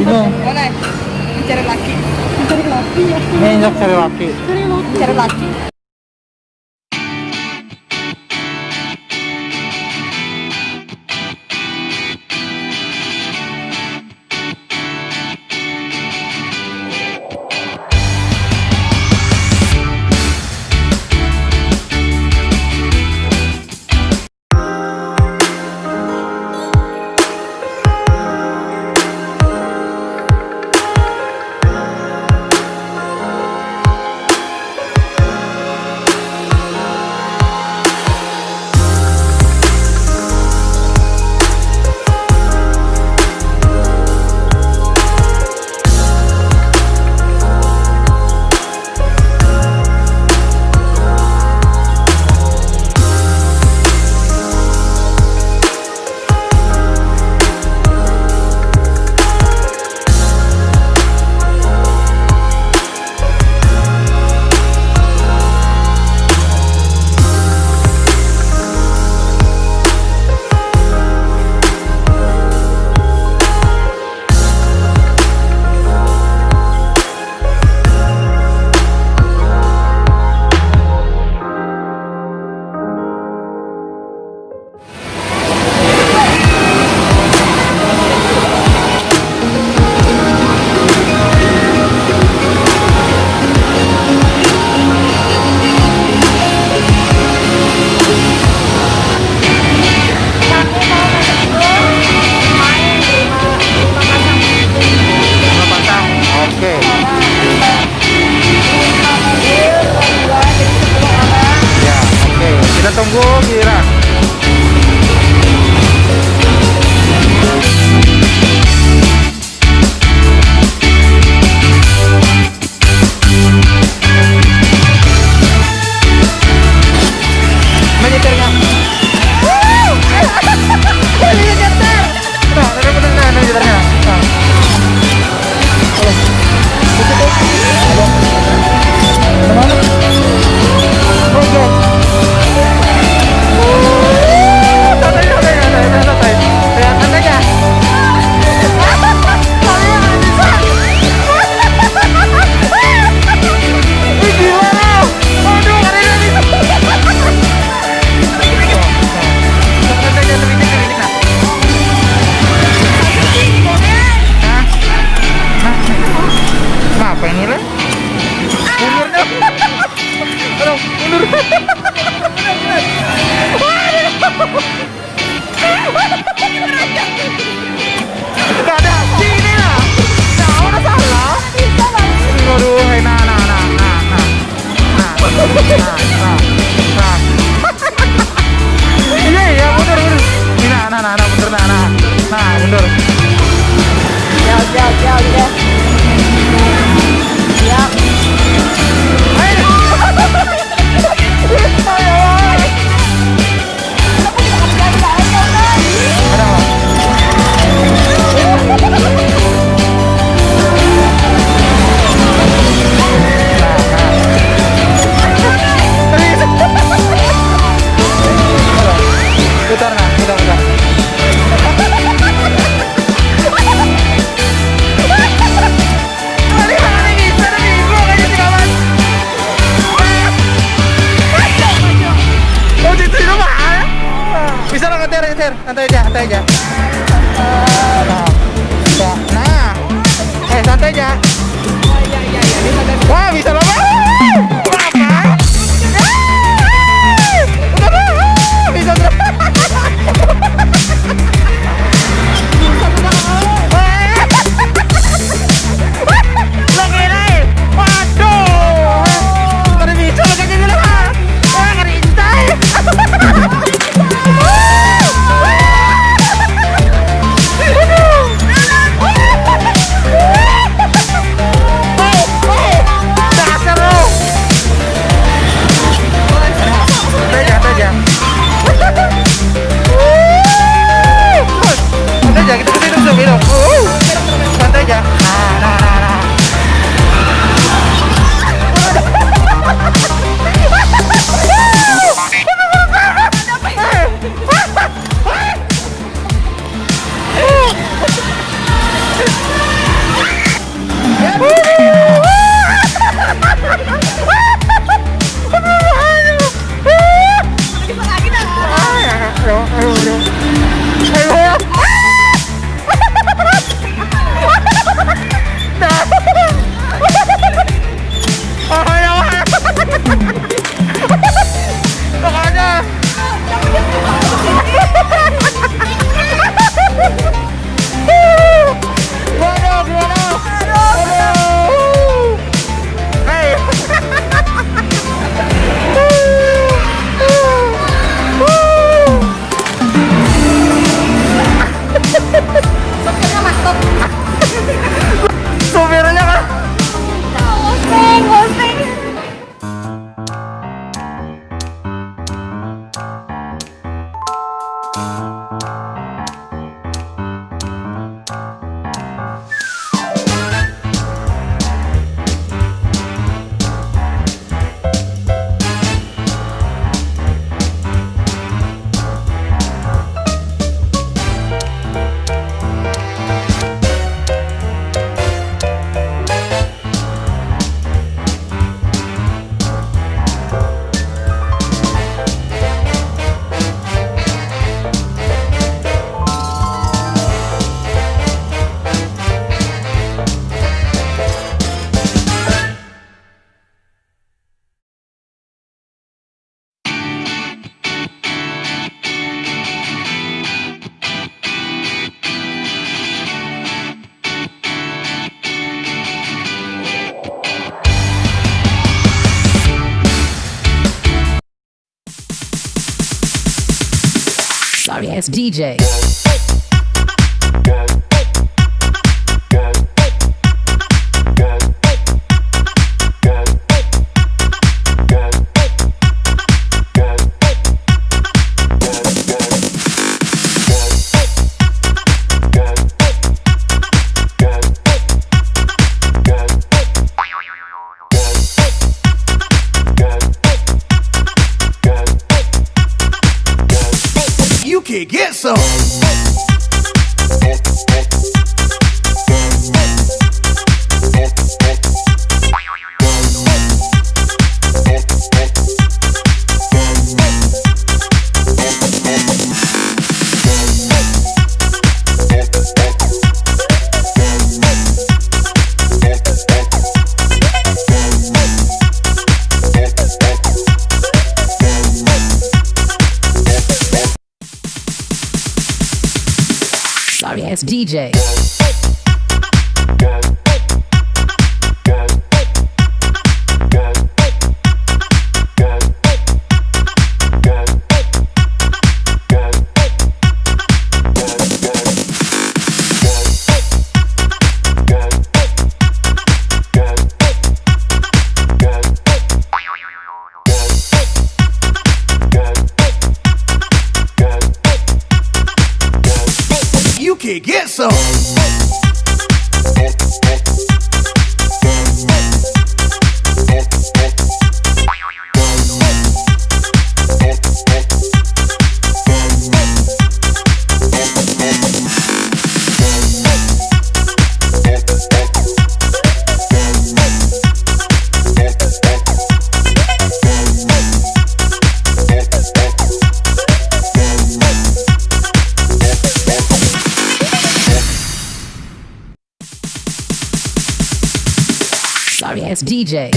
bingung boleh nah. mencari laki mencari laki ya cari laki cari laki cari laki pega. DJ. It's DJ.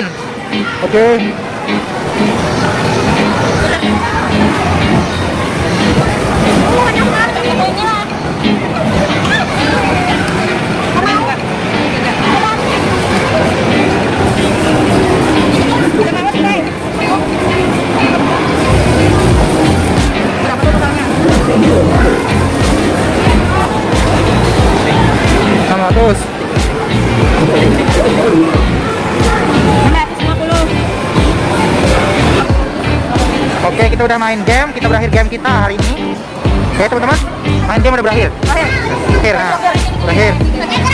lain. Oke. Okay. udah main game, kita berakhir game kita hari ini. Oke, teman-teman, main game udah berakhir. Berakhir. Berakhir. Nah, berakhir.